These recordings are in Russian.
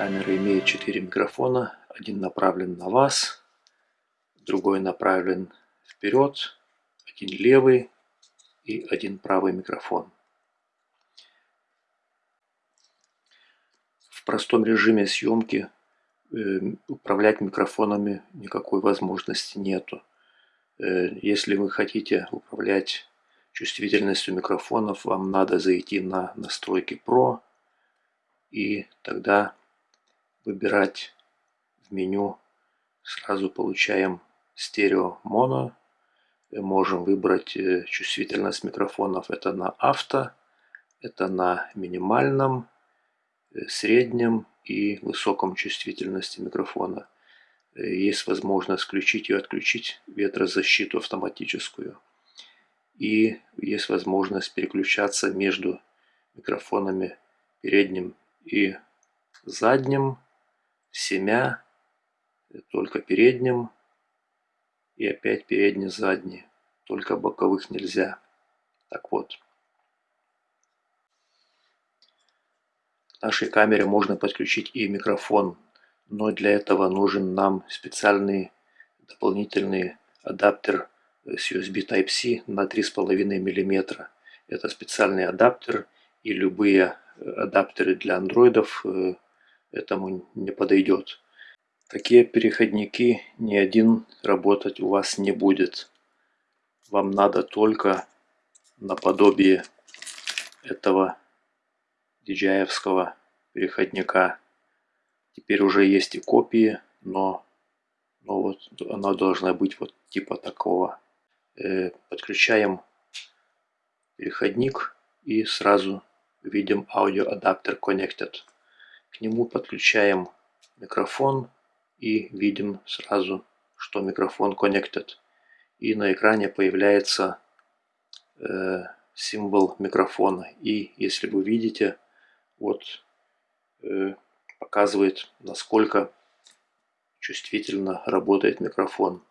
Камера имеет 4 микрофона. Один направлен на вас, другой направлен вперед, один левый и один правый микрофон. В простом режиме съемки э, управлять микрофонами никакой возможности нету. Э, если вы хотите управлять чувствительностью микрофонов, вам надо зайти на настройки Pro и тогда выбирать в меню. Сразу получаем стерео моно. Можем выбрать э, чувствительность микрофонов. Это на авто, это на минимальном, э, среднем и высоком чувствительности микрофона. Э, есть возможность включить и отключить ветрозащиту автоматическую. И есть возможность переключаться между микрофонами передним и задним, семя, только передним и опять передний-задний. Только боковых нельзя. Так вот. К нашей камере можно подключить и микрофон, но для этого нужен нам специальный дополнительный адаптер с USB Type-C на 3,5 мм. Это специальный адаптер и любые адаптеры для андроидов э, этому не подойдет. Такие переходники ни один работать у вас не будет. Вам надо только наподобие этого DJI-евского переходника. Теперь уже есть и копии, но, но вот она должна быть вот типа такого. Э, подключаем переходник и сразу видим аудиоадаптер Connected. К нему подключаем микрофон и видим сразу, что микрофон Connected. И на экране появляется э, символ микрофона. И если вы видите, вот э, показывает, насколько чувствительно работает микрофон.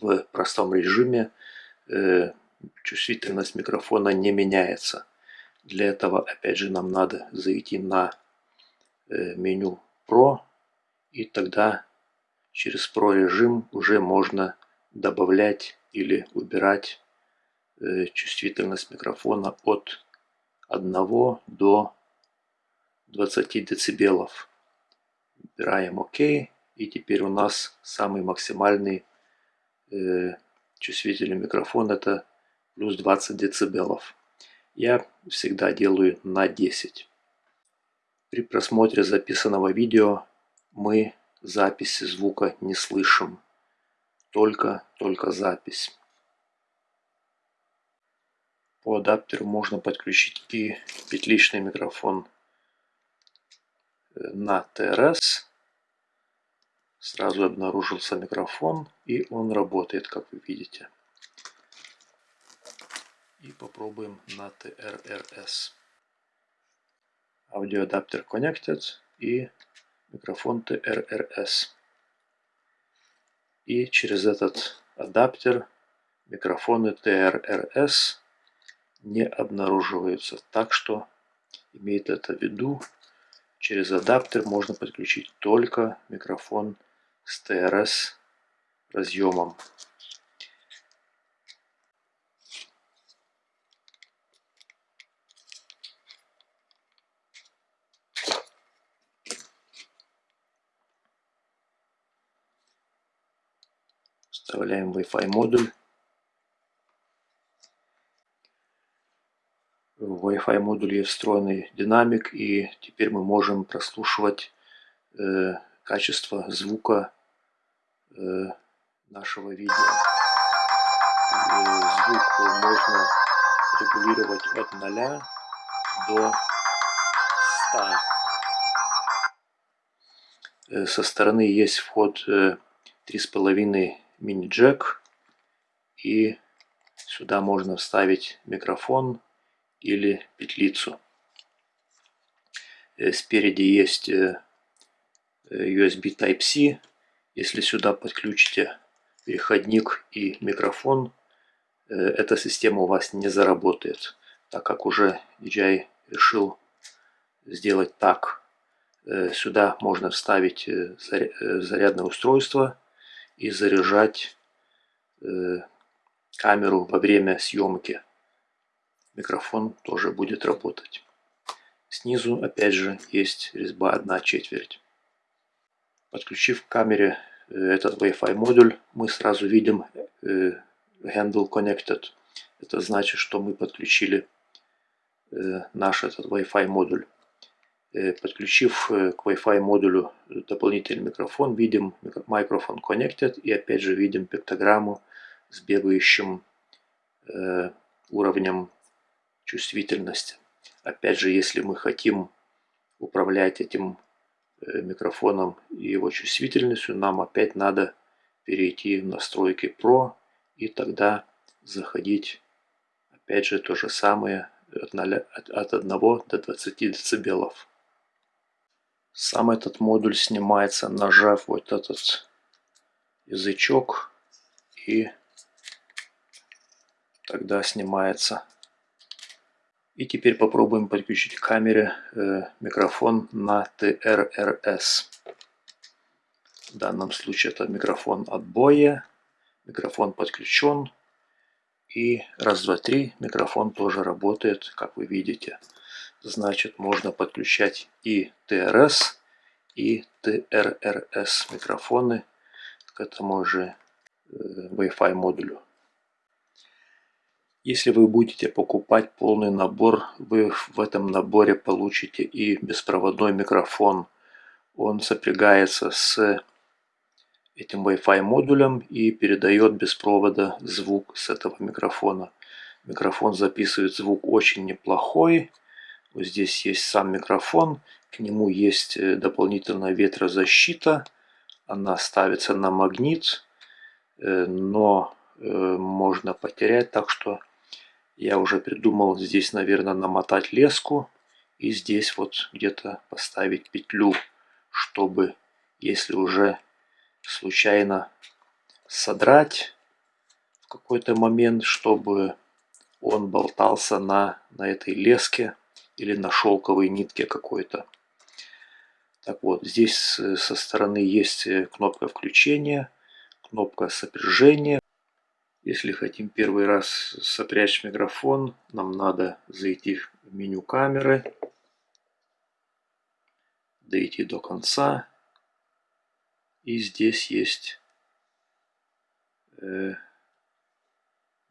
В простом режиме э, чувствительность микрофона не меняется. Для этого, опять же, нам надо зайти на меню Pro, и тогда через Pro режим уже можно добавлять или убирать э, чувствительность микрофона от 1 до 20 децибелов. Выбираем ОК, и теперь у нас самый максимальный э, чувствительный микрофон это плюс 20 децибелов я всегда делаю на 10. При просмотре записанного видео мы записи звука не слышим. Только, только запись. По адаптеру можно подключить и петличный микрофон э, на ТРС. Сразу обнаружился микрофон и он работает, как вы видите. И попробуем на TRRS. Аудиоадаптер Connected и микрофон TRRS. И через этот адаптер микрофоны TRRS не обнаруживаются. Так что имеет это в виду, через адаптер можно подключить только микрофон с TRS разъемом. Вставляем Wi-Fi модуль. В Wi-Fi модуле встроенный динамик и теперь мы можем прослушивать э, качество звука э, нашего видео. И звук можно регулировать от 0 до 100. Э, со стороны есть вход э, 3,5 мини-джек. И сюда можно вставить микрофон или петлицу. Э, спереди есть э, USB Type-C. Если сюда подключите переходник и микрофон, э, эта система у вас не заработает, так как уже DJI решил сделать так. Сюда можно вставить зарядное устройство и заряжать камеру во время съемки. Микрофон тоже будет работать. Снизу опять же есть резьба 1 четверть. Подключив к камере этот Wi-Fi модуль, мы сразу видим Handle Connected. Это значит, что мы подключили наш этот Wi-Fi модуль. Э, подключив э, к Wi-Fi модулю дополнительный микрофон, видим микрофон Connected и опять же видим пиктограмму с бегающим э, уровнем чувствительности. Опять же, если мы хотим управлять этим микрофоном и его чувствительностью, нам опять надо перейти в настройки Pro и тогда заходить опять же то же самое от, 0, от 1 до 20 децибелов. Сам этот модуль снимается, нажав вот этот язычок и тогда снимается. И теперь попробуем подключить к камере э, микрофон на TRRS. В данном случае это микрофон отбоя. Микрофон подключен. И раз, два, три, микрофон тоже работает, как вы видите значит можно подключать и TRS, и TRRS микрофоны к этому же э, Wi-Fi модулю. Если вы будете покупать полный набор, вы в этом наборе получите и беспроводной микрофон. Он сопрягается с этим Wi-Fi модулем и передает без провода звук с этого микрофона. Микрофон записывает звук очень неплохой. Вот здесь есть сам микрофон, к нему есть э, дополнительная ветрозащита. Она ставится на магнит, э, но э, можно потерять, так что я уже придумал здесь, наверное, намотать леску и здесь вот где-то поставить петлю, чтобы, если уже случайно содрать в какой-то момент, чтобы он болтался на, на этой леске или на шелковой нитке какой-то. Так вот, здесь со стороны есть э, кнопка включения, кнопка сопряжения. Если хотим первый раз сопрячь микрофон, нам надо зайти в меню камеры, дойти до конца. И здесь есть э,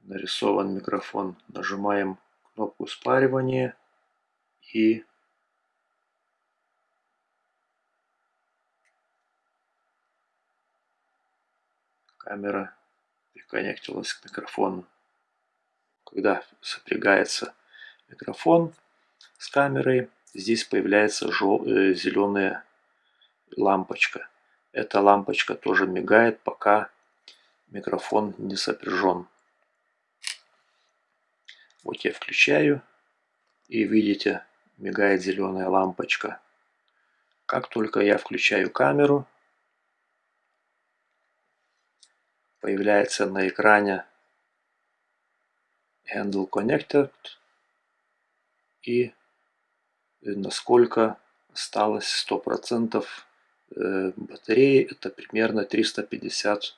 нарисован микрофон. Нажимаем кнопку спаривания и камера приконнектилась к микрофону. Когда сопрягается микрофон с камерой, здесь появляется жел... Э, зеленая лампочка. Эта лампочка тоже мигает, пока микрофон не сопряжен. Вот я включаю и видите мигает зеленая лампочка. Как только я включаю камеру, появляется на экране Handle Connected и насколько осталось 100% э, батареи. Это примерно 350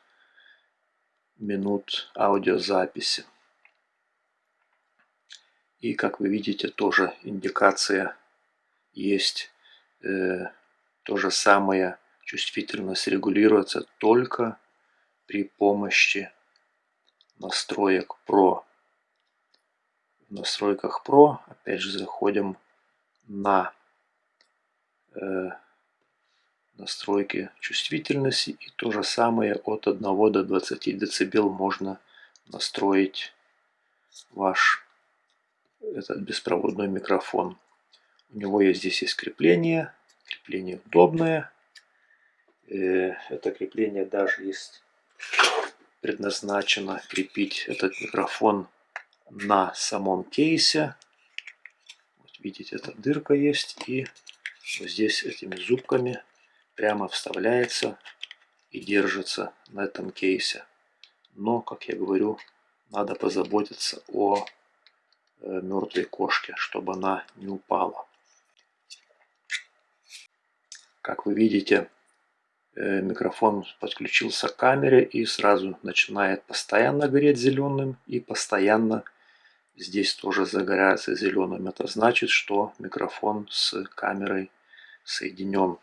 минут аудиозаписи. И как вы видите, тоже индикация есть. Э, то же самое чувствительность регулируется только при помощи настроек Pro. В настройках Pro опять же заходим на э, настройки чувствительности и то же самое от 1 до 20 дБ можно настроить ваш этот беспроводной микрофон. У него есть здесь есть крепление. Крепление удобное. Э, это крепление даже есть предназначено крепить этот микрофон на самом кейсе. Вот видите, эта дырка есть. И вот здесь этими зубками прямо вставляется и держится на этом кейсе. Но, как я говорю, надо позаботиться о мертвой кошке, чтобы она не упала. Как вы видите, э, микрофон подключился к камере и сразу начинает постоянно гореть зеленым и постоянно здесь тоже загорается зеленым. Это значит, что микрофон с камерой соединен.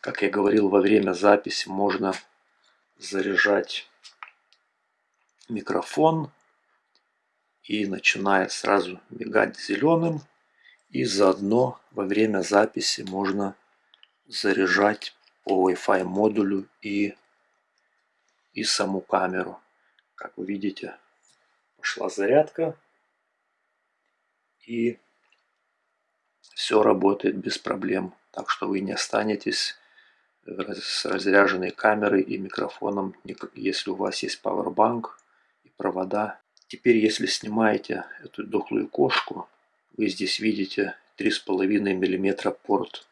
Как я говорил, во время записи можно заряжать микрофон и начинает сразу мигать зеленым. И заодно во время записи можно заряжать по Wi-Fi модулю и, и саму камеру. Как вы видите, пошла зарядка. И все работает без проблем. Так что вы не останетесь с разряженной камерой и микрофоном, если у вас есть Powerbank и провода. Теперь, если снимаете эту дохлую кошку, вы здесь видите 3,5 мм порт.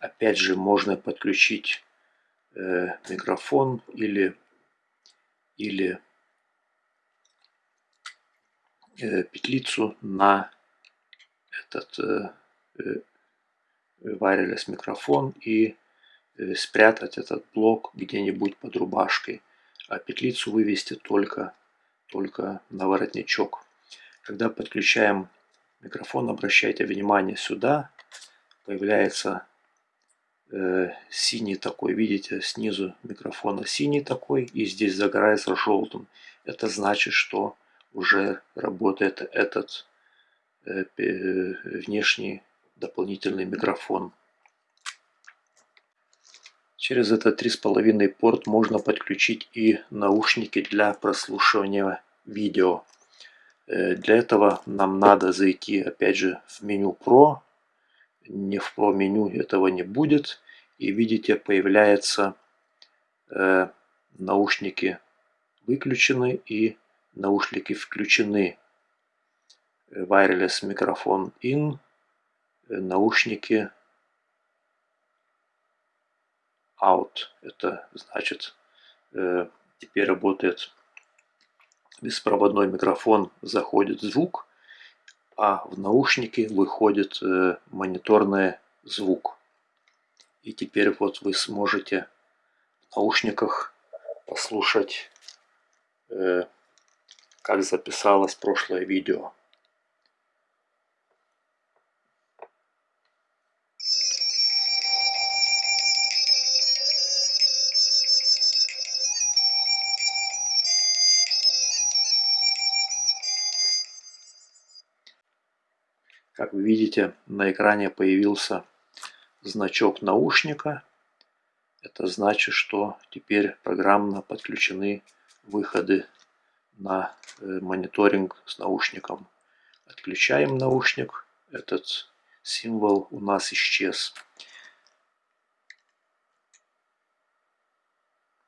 Опять же, можно подключить э, микрофон или, или э, петлицу на этот э, э, wireless микрофон и Э, спрятать этот блок где-нибудь под рубашкой, а петлицу вывести только, только на воротничок. Когда подключаем микрофон, обращайте внимание сюда, появляется э, синий такой, видите, снизу микрофона синий такой, и здесь загорается желтым. Это значит, что уже работает этот э, внешний дополнительный микрофон. Через этот 3,5 порт можно подключить и наушники для прослушивания видео. Э, для этого нам надо зайти опять же в меню Pro. Не в Pro меню этого не будет. И видите появляются э, наушники выключены и наушники включены. Wireless микрофон in, э, наушники out. Это значит, э, теперь работает беспроводной микрофон, заходит звук, а в наушники выходит э, мониторный звук. И теперь вот вы сможете в наушниках послушать, э, как записалось прошлое видео. Как вы видите, на экране появился значок наушника. Это значит, что теперь программно подключены выходы на э, мониторинг с наушником. Отключаем наушник. Этот символ у нас исчез.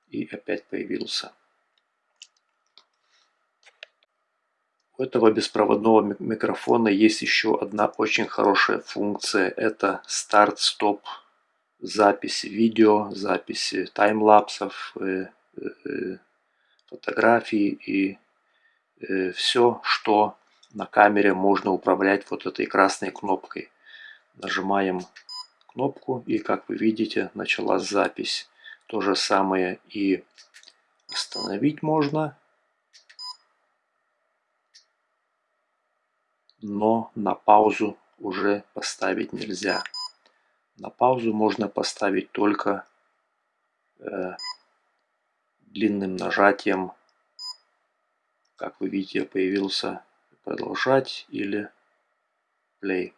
И опять появился. У этого беспроводного микрофона есть еще одна очень хорошая функция. Это старт-стоп записи видео, записи таймлапсов, э, э, фотографий и э, все, что на камере можно управлять вот этой красной кнопкой. Нажимаем кнопку и как вы видите началась запись. То же самое и остановить можно. Но на паузу уже поставить нельзя. На паузу можно поставить только э, длинным нажатием, как вы видите, появился продолжать или play.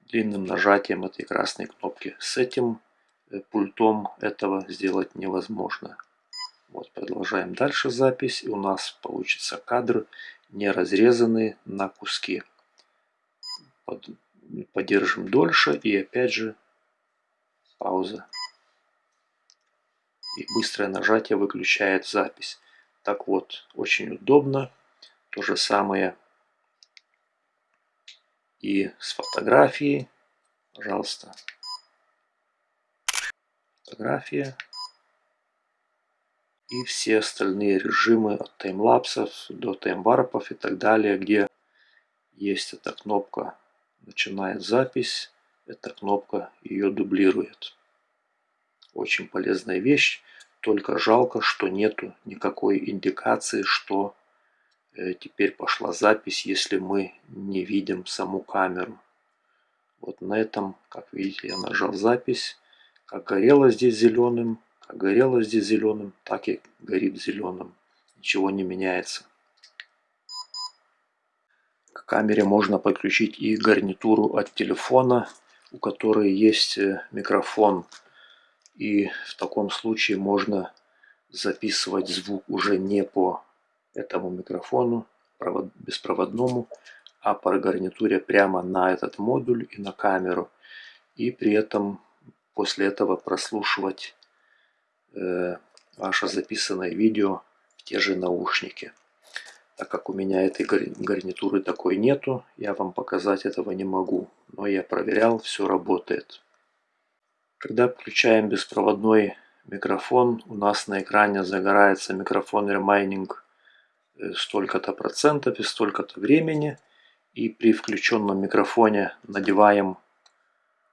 Длинным нажатием этой красной кнопки. С этим э, пультом этого сделать невозможно. Вот, продолжаем дальше запись. И у нас получится кадр не разрезанный на куски. Под, подержим дольше и опять же пауза. И быстрое нажатие выключает запись. Так вот, очень удобно. То же самое и с фотографией. Пожалуйста. Фотография и все остальные режимы от таймлапсов до таймварпов и так далее, где есть эта кнопка начинает запись, эта кнопка ее дублирует. Очень полезная вещь. Только жалко, что нету никакой индикации, что э, теперь пошла запись, если мы не видим саму камеру. Вот на этом, как видите, я нажал запись. Как горело здесь зеленым, горело здесь зеленым, так и горит зеленым. Ничего не меняется. К камере можно подключить и гарнитуру от телефона, у которой есть э, микрофон. И в таком случае можно записывать звук уже не по этому микрофону беспроводному, а по гарнитуре прямо на этот модуль и на камеру. И при этом после этого прослушивать э, ваше записанное видео в те же наушники. Так как у меня этой гарнитуры такой нету, я вам показать этого не могу. Но я проверял, все работает. Когда включаем беспроводной микрофон, у нас на экране загорается микрофон Remaining э, столько-то процентов и столько-то времени. И при включенном микрофоне надеваем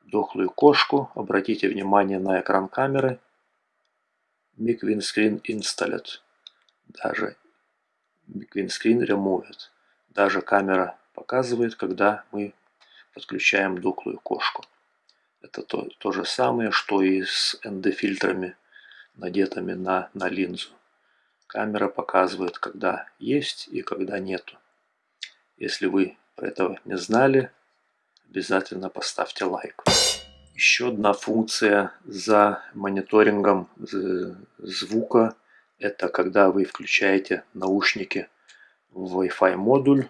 дохлую кошку. Обратите внимание на экран камеры. Mic Windscreen Installed. Даже Green Screen Removed. Даже камера показывает, когда мы подключаем дохлую кошку. Это то, то же самое, что и с ND-фильтрами, надетыми на, на линзу. Камера показывает, когда есть и когда нету. Если вы про этого не знали, обязательно поставьте лайк. Еще одна функция за мониторингом звука – это когда вы включаете наушники в Wi-Fi модуль,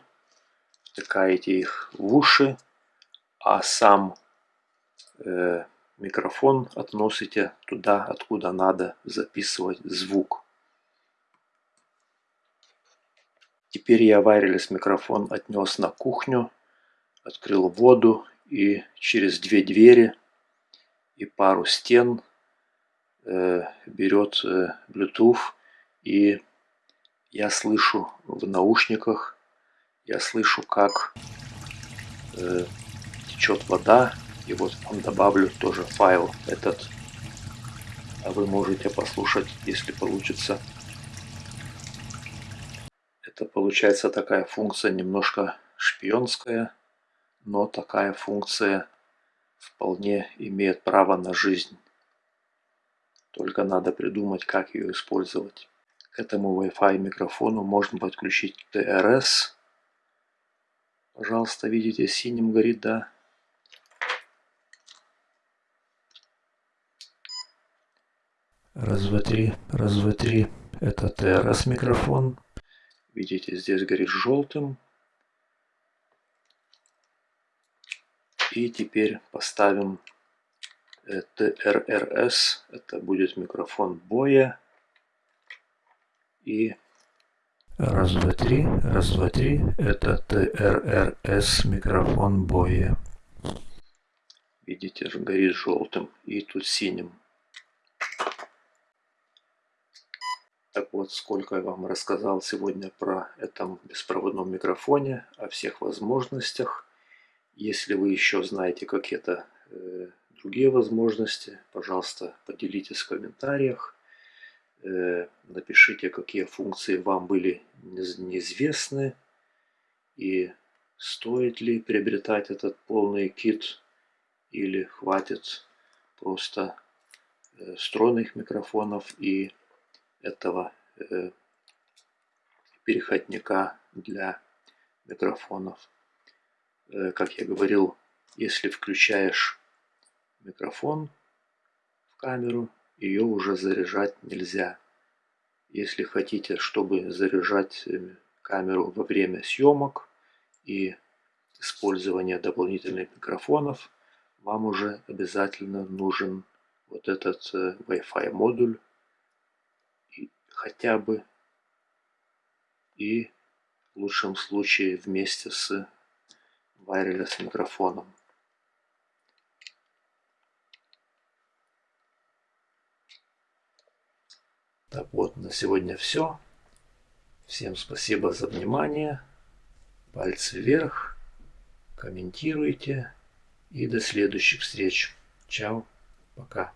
втыкаете их в уши, а сам э, микрофон относите туда, откуда надо записывать звук. Теперь я wireless микрофон отнес на кухню, открыл воду и через две двери и пару стен э, берет э, Bluetooth и я слышу в наушниках, я слышу, как э, течет вода. И вот вам добавлю тоже файл этот. А вы можете послушать, если получится. Это получается такая функция немножко шпионская, но такая функция вполне имеет право на жизнь. Только надо придумать, как ее использовать. К этому Wi-Fi микрофону можно подключить TRS. Пожалуйста, видите, синим горит, да? Раз, два, три, раз, два, три. Это TRS микрофон. Видите, здесь горит желтым. И теперь поставим TRRS. Это будет микрофон боя. И раз, два, три, раз, два, три. Это ТРРС микрофон боя. Видите, горит желтым и тут синим. Так вот, сколько я вам рассказал сегодня про этом беспроводном микрофоне, о всех возможностях. Если вы еще знаете какие-то э, другие возможности, пожалуйста, поделитесь в комментариях. Э, напишите, какие функции вам были неизвестны и стоит ли приобретать этот полный кит или хватит просто э, микрофонов и этого э, переходника для микрофонов. Как я говорил, если включаешь микрофон в камеру, ее уже заряжать нельзя. Если хотите, чтобы заряжать э, камеру во время съемок и использования дополнительных микрофонов, вам уже обязательно нужен вот этот э, Wi-Fi модуль хотя бы и в лучшем случае вместе с wireless микрофоном. Так вот, на сегодня все. Всем спасибо за внимание. Пальцы вверх. Комментируйте. И до следующих встреч. Чао. Пока.